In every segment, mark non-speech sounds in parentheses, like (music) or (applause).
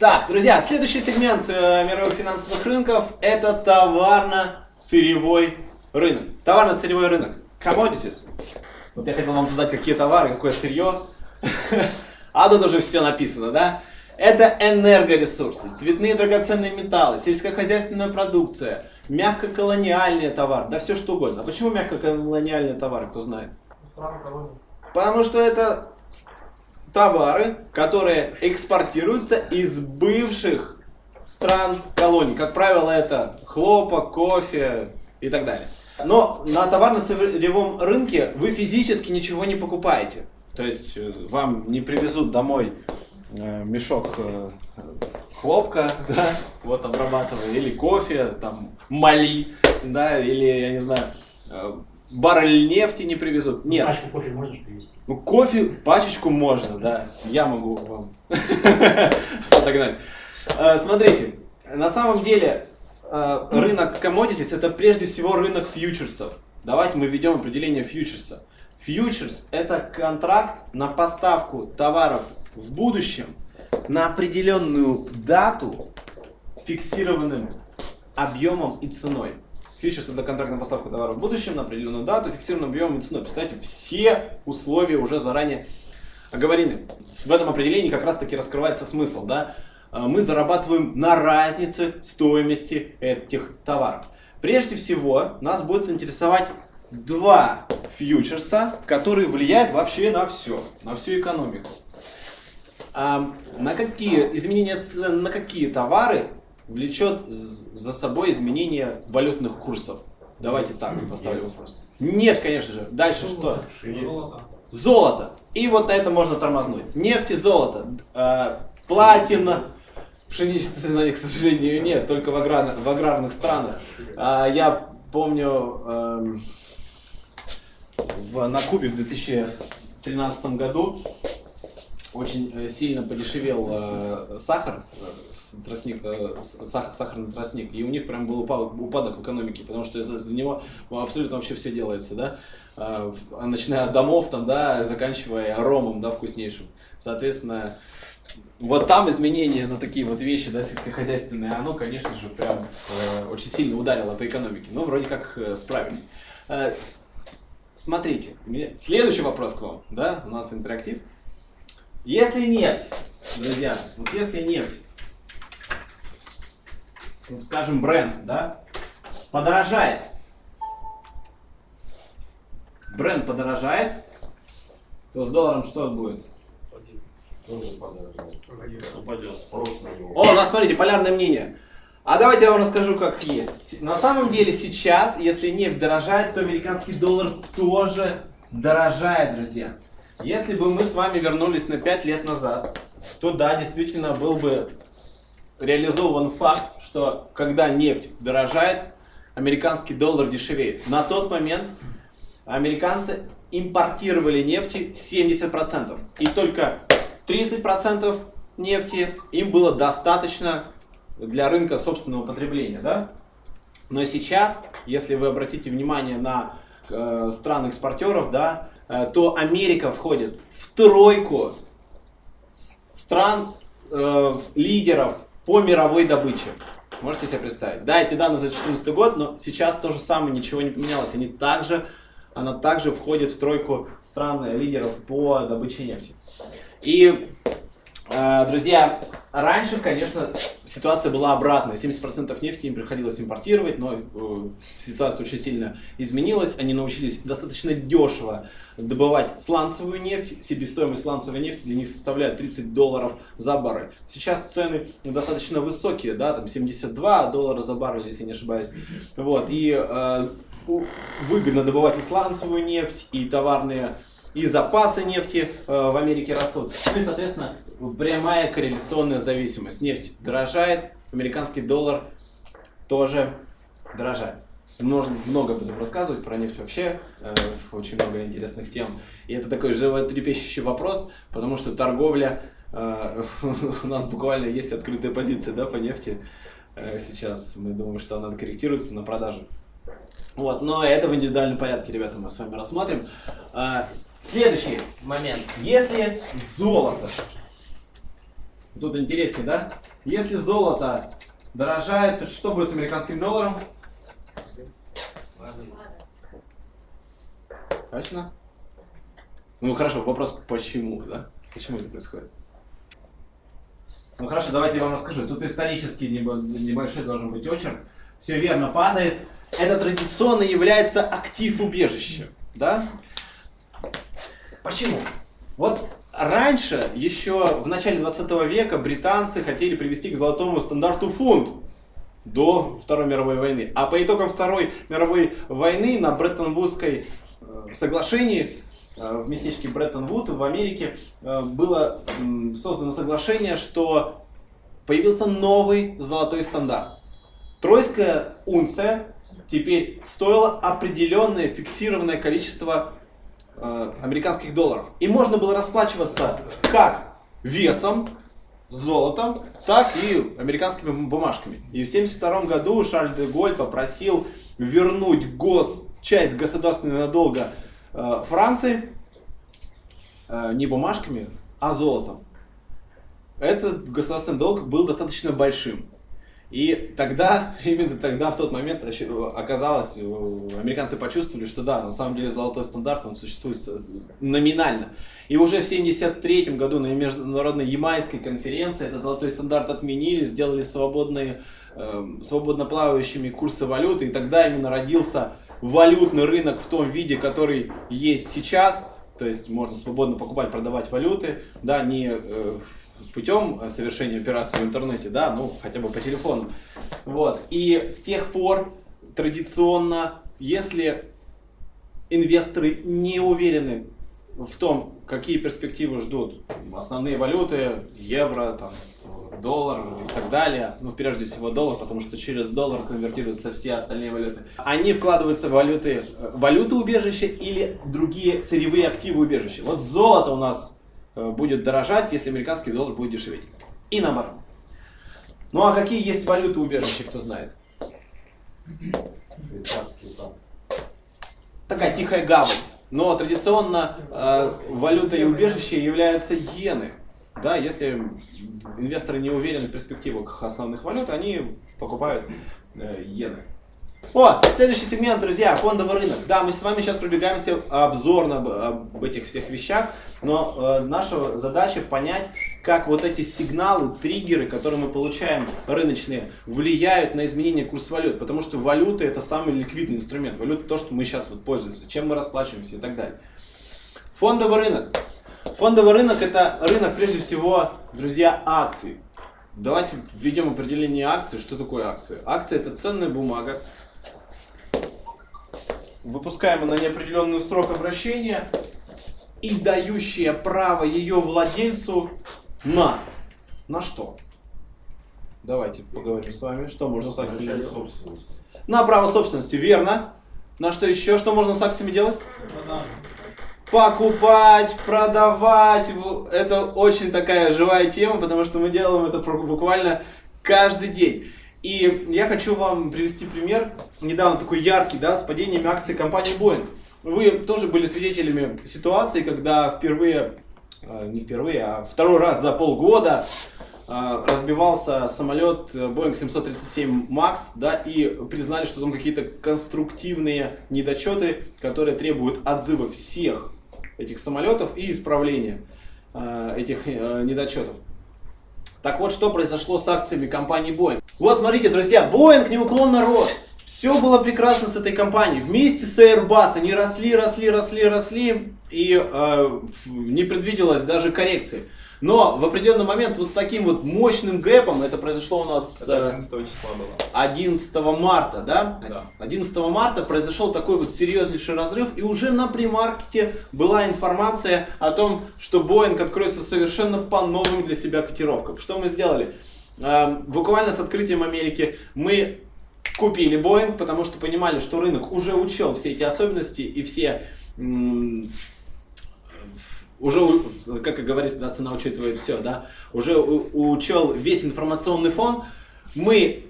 Так, друзья, следующий сегмент э, мировых финансовых рынков это товарно-сырьевой рынок. Товарно-сырьевой рынок. Commodities. Вот я хотел вам задать, какие товары, какое сырье. (laughs) А тут уже все написано, да? Это энергоресурсы, цветные драгоценные металлы, сельскохозяйственная продукция, мягкоколониальный товар, да все что угодно. А почему мягкоколониальные товары, кто знает? Потому что это товары, которые экспортируются из бывших стран колоний. Как правило, это хлопок, кофе и так далее. Но на товарно-сырьевом рынке вы физически ничего не покупаете. То есть э, вам не привезут домой э, мешок э, хлопка, (laughs) да, вот обрабатывая, или кофе, там, мали, да, или, я не знаю, баррель нефти не привезут. Нет. Пачку кофе можешь привезти? Ну, кофе, пачечку можно, да. Я могу вам (laughs) подогнать. Смотрите, на самом деле рынок commodities это прежде всего рынок фьючерсов. Давайте мы введем определение фьючерса. Фьючерс это контракт на поставку товаров в будущем на определенную дату фиксированным объемом и ценой. Фьючерс это контракт на поставку товаров в будущем на определенную дату, фиксированным объемом и ценой. Представьте, все условия уже заранее оговорены. В этом определении как раз таки раскрывается смысл. Да? А, мы зарабатываем на разнице стоимости этих товаров. Прежде всего, нас будет интересовать два фьючерса, которые влияют вообще на все, на всю экономику. А на какие изменения цен на какие товары влечет за собой изменение валютных курсов? Давайте так поставлю вопрос. Нефть, конечно же. Дальше что? Золото. Золото. И вот на это можно тормознуть. Нефть и золото. Э, платина. Пшеничной, к сожалению, нет, только в, аграр, в аграрных странах. А, я помню, э, в, на Кубе в 2013 году очень э, сильно подешевел э, сахар, тростник, э, сах, сахарный тростник, и у них прям был упадок, в экономике, потому что из-за из него абсолютно вообще все делается, да, э, начиная от домов там, да, заканчивая ромом, да, вкуснейшим. Соответственно, вот там изменения на такие вот вещи, да, сельскохозяйственные, оно, конечно же, прям э, очень сильно ударило по экономике. Но вроде как э, справились. Э, смотрите, следующий вопрос к вам, да, у нас интерактив. Если нефть, друзья, вот если нефть, скажем, бренд, да, подорожает, бренд подорожает, то с долларом что будет? О, у нас, смотрите, полярное мнение. А давайте я вам расскажу, как есть. На самом деле сейчас, если нефть дорожает, то американский доллар тоже дорожает, друзья. Если бы мы с вами вернулись на 5 лет назад, то да, действительно был бы реализован факт, что когда нефть дорожает, американский доллар дешевеет. На тот момент американцы импортировали нефти 70%. И только 30% нефти им было достаточно для рынка собственного потребления. Да? Но сейчас, если вы обратите внимание на э, страны экспортеров, да, э, то Америка входит в тройку стран э, по мировой добыче. Можете себе представить? Да, эти данные за 2014 год, но сейчас то же самое, ничего не поменялось. Они также, она также входит в тройку стран лидеров по добыче нефти. И, э, друзья, раньше, конечно, ситуация была обратная. 70% нефти им приходилось импортировать, но э, ситуация очень сильно изменилась. Они научились достаточно дешево добывать сланцевую нефть. Себестоимость сланцевой нефти для них составляет 30 долларов за баррель. Сейчас цены достаточно высокие, да, там 72 доллара за баррель, если не ошибаюсь. Вот, и э, выгодно добывать и сланцевую нефть, и товарные и запасы нефти э, в Америке растут. Ну и, соответственно, прямая корреляционная зависимость. Нефть дорожает, американский доллар тоже дорожает. Можно много этом рассказывать, про нефть вообще, э, очень много интересных тем. И это такой животрепещущий вопрос, потому что торговля, э, (laughs) у нас буквально есть открытая позиция да, по нефти сейчас. Мы думаем, что она корректируется на продажу. Вот, но это в индивидуальном порядке, ребята, мы с вами рассмотрим. Следующий момент. Если золото Тут интереснее, да? Если золото дорожает, то что будет с американским долларом? Точно? Ну хорошо, вопрос почему, да? Почему это происходит? Ну хорошо, давайте я вам расскажу. Тут исторически небольшой должен быть очерк. Все верно, падает. Это традиционно является актив убежища. Да? Почему? Вот раньше, еще в начале 20 века, британцы хотели привести к золотому стандарту фунт до Второй мировой войны. А по итогам Второй мировой войны на Бреттон-Вудской э, соглашении э, в местечке Бреттон-Вуд в Америке э, было создано соглашение, что появился новый золотой стандарт. Тройская унция теперь стоила определенное фиксированное количество э, американских долларов. И можно было расплачиваться как весом, золотом, так и американскими бумажками. И в 1972 году Шарль де Голь попросил вернуть гос, часть государственного долга э, Франции э, не бумажками, а золотом. Этот государственный долг был достаточно большим. И тогда, (laughs) именно тогда, в тот момент оказалось, американцы почувствовали, что да, на самом деле золотой стандарт, он существует номинально. И уже в 1973 году на международной Ямайской конференции этот золотой стандарт отменили, сделали свободные, э, свободно плавающими курсы валюты, и тогда именно родился валютный рынок в том виде, который есть сейчас, то есть можно свободно покупать, продавать валюты, да, не э, путем совершения операции в интернете, да, ну, хотя бы по телефону. Вот. И с тех пор традиционно, если инвесторы не уверены в том, какие перспективы ждут основные валюты, евро, там, доллар и так далее, ну, прежде всего доллар, потому что через доллар конвертируются все остальные валюты. Они вкладываются в валюты, валюты убежища или другие сырьевые активы убежища. Вот золото у нас Э, будет дорожать, если американский доллар будет дешеветь. И наоборот. Ну а какие есть валюты убежища, кто знает? Такая тихая гавань. Но традиционно э, валютой убежища являются иены. Да, если инвесторы не уверены в перспективах основных валют, они покупают э, иены. О, следующий сегмент, друзья, фондовый рынок. Да, мы с вами сейчас пробегаемся обзорно об, об этих всех вещах, но э, наша задача понять, как вот эти сигналы, триггеры, которые мы получаем рыночные, влияют на изменение курса валют. Потому что валюта это самый ликвидный инструмент. Валюта то, что мы сейчас вот пользуемся, чем мы расплачиваемся и так далее. Фондовый рынок. Фондовый рынок это рынок прежде всего, друзья, акций. Давайте введем определение акции. Что такое акция? Акция это ценная бумага, выпускаемая на неопределенный срок обращения и дающая право ее владельцу на... На что? Давайте поговорим с вами, что можно с акциями делать. На право собственности, верно. На что еще? Что можно с акциями делать? Покупать, продавать. Это очень такая живая тема, потому что мы делаем это буквально каждый день. И я хочу вам привести пример, недавно такой яркий, да, с падением акций компании Boeing. Вы тоже были свидетелями ситуации, когда впервые, а, не впервые, а второй раз за полгода а, разбивался самолет Boeing 737 MAX, да, и признали, что там какие-то конструктивные недочеты, которые требуют отзыва всех этих самолетов и исправления а, этих э, недочетов. Так вот, что произошло с акциями компании Boeing. Вот, смотрите, друзья, Boeing неуклонно рос. Все было прекрасно с этой компанией. Вместе с Airbus они росли, росли, росли, росли. И э, не предвиделось даже коррекции. Но в определенный момент вот с таким вот мощным гэпом, это произошло у нас... Это 11 э, числа было. 11 марта, да? Да. 11 марта произошел такой вот серьезнейший разрыв, и уже на премаркете была информация о том, что Boeing откроется совершенно по новым для себя котировкам. Что мы сделали? Эм, буквально с открытием Америки мы купили Boeing, потому что понимали, что рынок уже учел все эти особенности и все уже, как говорится, да, цена учитывает все, да, уже учел весь информационный фон, мы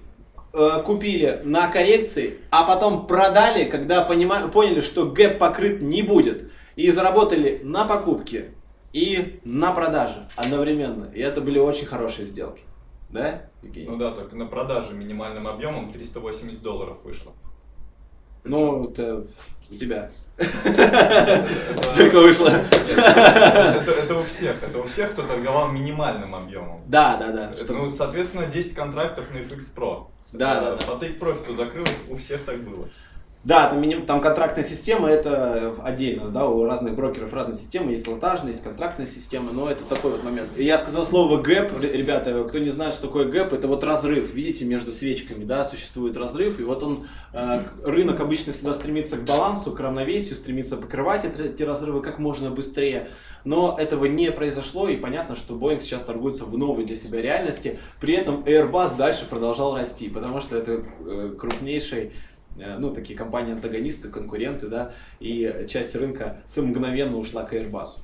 э, купили на коррекции, а потом продали, когда понима, поняли, что гэп покрыт не будет, и заработали на покупке и на продаже одновременно. И это были очень хорошие сделки. Да, Евгений? Ну да, только на продаже минимальным объемом 380 долларов вышло. Ну, это у тебя. Столько вышло. Это у всех. Это у всех, кто торговал минимальным объемом. Да, да, да. Ну, соответственно, 10 контрактов на FxPro. Да, да, да. По Take Profit закрылось, у всех так было. Да, там, миним, там контрактная система, это отдельно, да, у разных брокеров разные системы, есть лотажная, есть контрактная система, но это такой вот момент. Я сказал слово гэп, ребята, кто не знает, что такое гэп, это вот разрыв, видите, между свечками, да, существует разрыв, и вот он, э, рынок обычно всегда стремится к балансу, к равновесию, стремится покрывать эти разрывы как можно быстрее, но этого не произошло, и понятно, что Boeing сейчас торгуется в новой для себя реальности, при этом Airbus дальше продолжал расти, потому что это э, крупнейший ну, такие компании-антагонисты, конкуренты, да, и часть рынка мгновенно ушла к Airbus.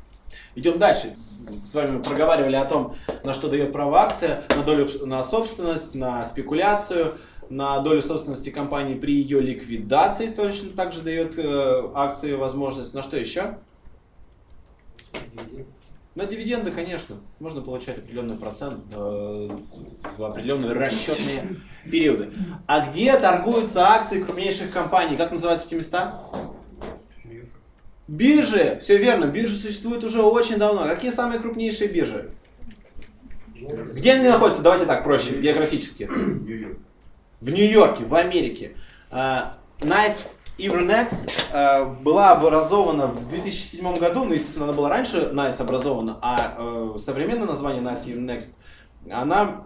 Идем дальше. С вами проговаривали о том, на что дает право акция, на долю, на собственность, на спекуляцию, на долю собственности компании при ее ликвидации точно также дает э, акции возможность. На что еще? На дивиденды, конечно, можно получать определенный процент э, в определенные расчетные периоды. А где торгуются акции крупнейших компаний? Как называются эти места? Биржи. Все верно, биржи существуют уже очень давно. Какие самые крупнейшие биржи? Где они находятся? Давайте так, проще, географически. В Нью-Йорке, в Америке. Uh, nice Euronext э, была образована в 2007 году, ну, естественно, она была раньше NICE образована, а э, современное название NICE Euronext, она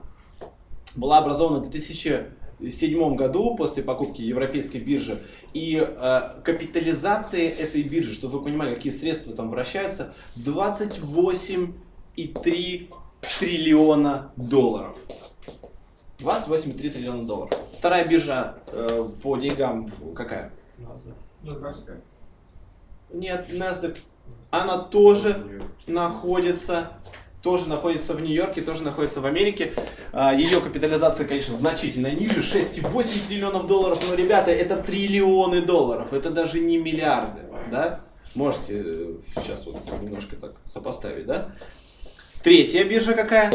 была образована в 2007 году после покупки европейской биржи. И э, капитализация этой биржи, чтобы вы понимали, какие средства там вращаются, 28,3 триллиона долларов. 28,3 триллиона долларов. Вторая биржа э, по деньгам какая? Нет, NASDAQ. Она тоже находится, тоже находится в Нью-Йорке, тоже находится в Америке. А, Ее капитализация, конечно, значительно ниже, 6,8 триллионов долларов. Но, ребята, это триллионы долларов, это даже не миллиарды, да? Можете э, сейчас вот немножко так сопоставить, да? Третья биржа какая?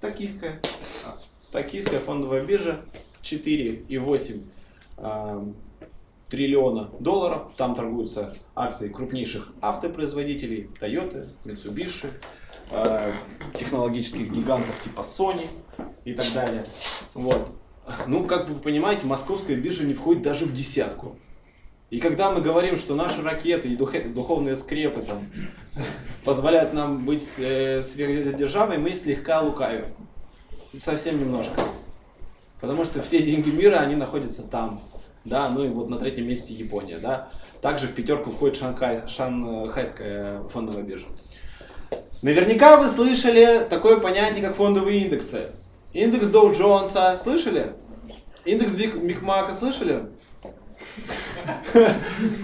Токийская. Токийская фондовая биржа. 4,8 э, триллиона долларов. Там торгуются акции крупнейших автопроизводителей, Toyota, Mitsubishi, э, технологических гигантов типа Sony и так далее. Вот. Ну, как вы понимаете, московская биржа не входит даже в десятку. И когда мы говорим, что наши ракеты и духовные скрепы там, позволяют нам быть э, сверхдержавой, мы слегка лукавим. Совсем немножко. Потому что все деньги мира, они находятся там. Да, ну и вот на третьем месте Япония, да. Также в пятерку входит Шанхай, Шанхайская фондовая биржа. Наверняка вы слышали такое понятие, как фондовые индексы. Индекс Доу Джонса, слышали? Индекс Бигмака, слышали?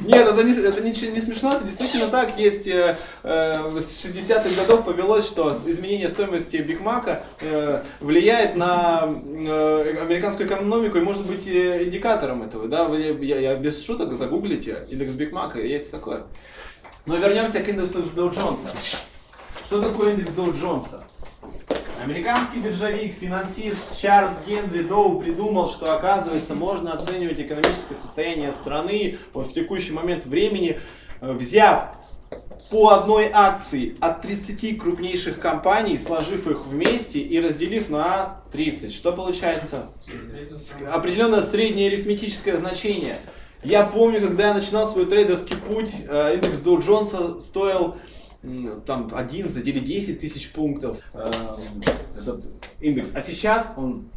Нет, это не, это не, не смешно, это действительно так. Есть э, э, с 60-х годов повелось, что изменение стоимости Биг Мака э, влияет на э, американскую экономику и может быть индикатором этого. Да? Вы, я, я без шуток загуглите индекс Биг Мака, есть такое. Но вернемся к индексу Доу Джонса. Что такое индекс Доу Джонса? Американский биржевик, финансист Чарльз Генри Доу придумал, что оказывается можно оценивать экономическое состояние страны вот в текущий момент времени, э, взяв по одной акции от 30 крупнейших компаний, сложив их вместе и разделив на 30. Что получается? Определенное среднее арифметическое значение. Я помню, когда я начинал свой трейдерский путь, э, индекс Dow Джонса стоил там 11 или 10 тысяч пунктов э, этот индекс. А сейчас он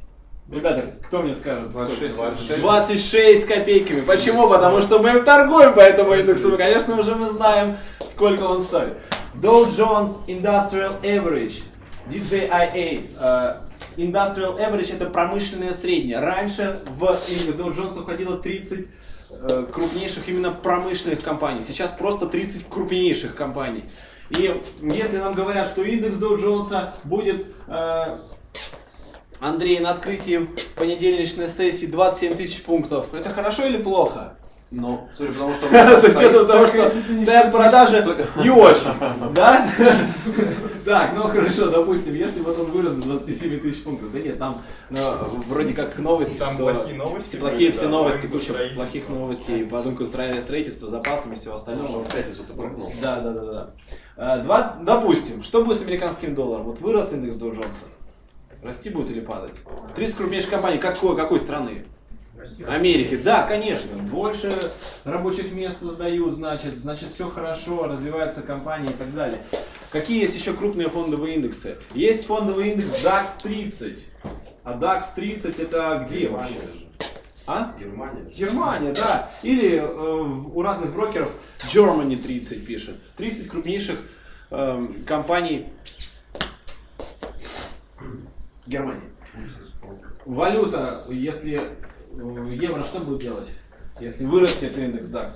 Ребята, кто мне скажет? 26, 26. 26 копейками. Почему? Потому что мы торгуем по этому индексу. Конечно, уже мы знаем, сколько он стоит. Dow Jones Industrial Average, DJIA. Uh, Industrial Average это промышленное среднее. Раньше в индекс Dow Jones входило 30 uh, крупнейших именно промышленных компаний. Сейчас просто 30 крупнейших компаний. И если нам говорят, что индекс Доу Джонса будет, э, Андрей, на открытии понедельничной сессии 27 тысяч пунктов, это хорошо или плохо? Ну, Судя по тому, что... с учетом того, что стоят продажи не очень, да? (laughs) Так, ну хорошо, допустим, если вот он вырос до 27 тысяч пунктов, да нет, там ну, вроде как новости, Там что плохие новости все плохие все новости, куча плохих новостей по рынку строительства, запасами и всего Ну, остального. в пятницу ты прыгнул. Да, да, да, да. А, 20 допустим, что будет с американским долларом? Вот вырос индекс Доу Джонса. Расти будет или падать? 30 крупнейших компаний какой, какой страны? Америки, да, конечно. Больше рабочих мест создают, значит, значит все хорошо, развивается компания и так далее. Какие есть еще крупные фондовые индексы? Есть фондовый индекс DAX 30. А DAX 30 это где вообще? А? Германия. Германия, да. Или э, у разных брокеров Germany 30 пишет. 30 крупнейших эм, компаний Германии. Валюта, если э, евро, что будет делать? Если вырастет индекс DAX?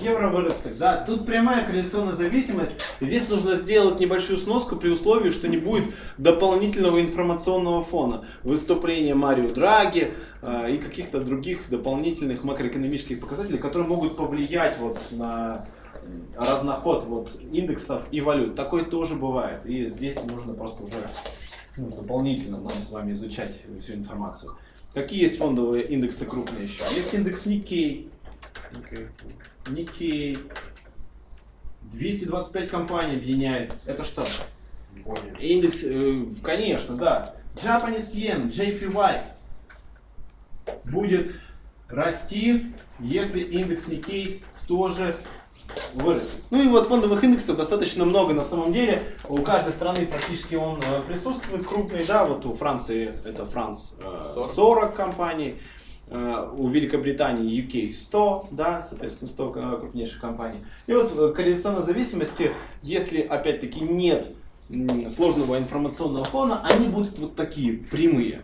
Евро вырастет, да. Тут прямая корреляционная зависимость. Здесь нужно сделать небольшую сноску при условии, что не будет дополнительного информационного фона. Выступления Марио Драги э, и каких-то других дополнительных макроэкономических показателей, которые могут повлиять вот на разноход вот индексов и валют. Такое тоже бывает. И здесь нужно просто уже ну, дополнительно нам с вами изучать всю информацию. Какие есть фондовые индексы крупные еще? Есть индекс Nikkei. Nikkei. 225 компаний объединяет. Это что? Япония. Индекс, э, конечно, да. Japanese Yen, JPY будет расти, если индекс Nikkei тоже вырастет. Ну и вот фондовых индексов достаточно много на самом деле. У каждой страны практически он э, присутствует крупный, да, вот у Франции это Франц э, 40. 40 компаний, э, у Великобритании UK 100, да, соответственно 100 э, крупнейших компаний. И вот корреляционной зависимости, если опять-таки нет сложного информационного фона, они будут вот такие прямые.